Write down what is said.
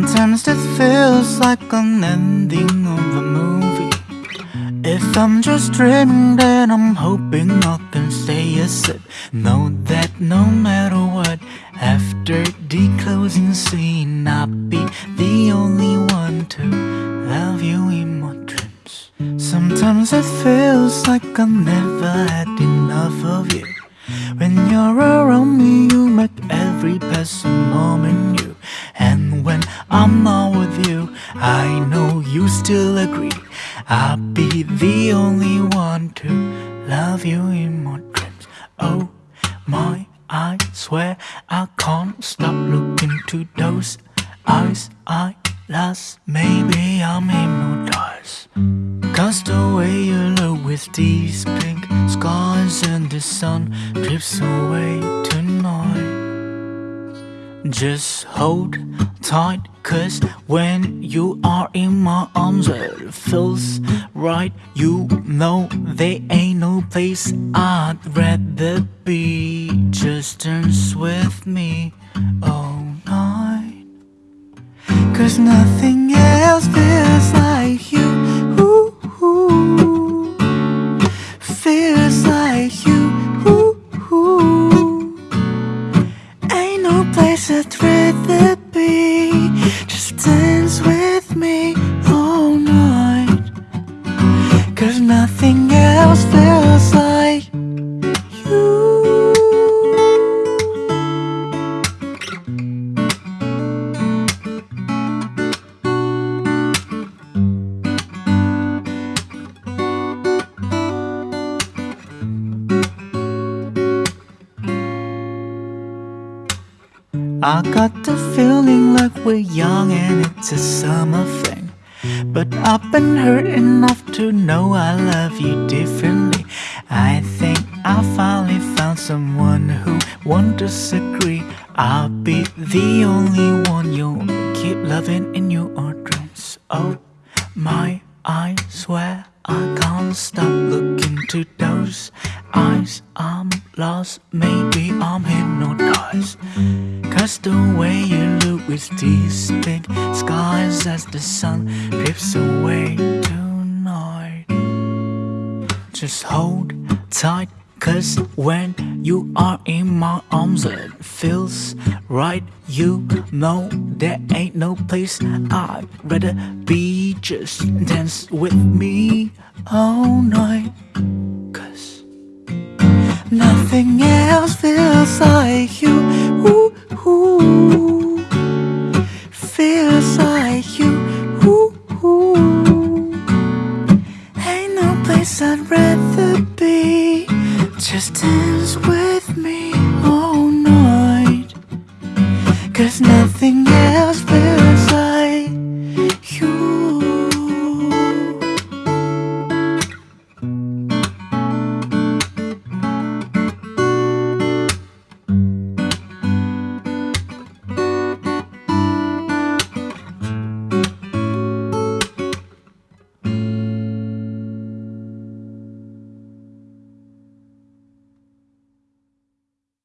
Sometimes it feels like an ending of a movie. If I'm just dreaming, then I'm hoping I can stay asleep. Know that no matter what, after the closing scene, I'll be the only one to love you in my dreams. Sometimes it feels like I never had enough of you. When you're around still agree. I'll be the only one to love you in my dreams. Oh my, I swear I can't stop looking to those eyes I lost. Maybe I'm hypnotized. Cause the way you look with these pink skies and the sun drips away. Just hold tight, cause when you are in my arms, it feels right. You know there ain't no place I'd rather be. Just dance with me all night. Cause nothing else feels like place I'd I got the feeling like we're young and it's a summer thing. But I've been hurt enough to know I love you differently. I think I finally found someone who won't disagree. I'll be the only one you'll keep loving in your dreams. Oh my, I swear I can't stop looking to those eyes. I'm lost, maybe I'm hypnotized. Cause the way you look with these big skies as the sun drifts away tonight. Just hold tight, cause when you are in my arms, it feels right. You know there ain't no place I'd rather be. Just dance with me all night. Cause nothing else feels like place I'd rather be. Just dance with me all night. Cause nothing else feels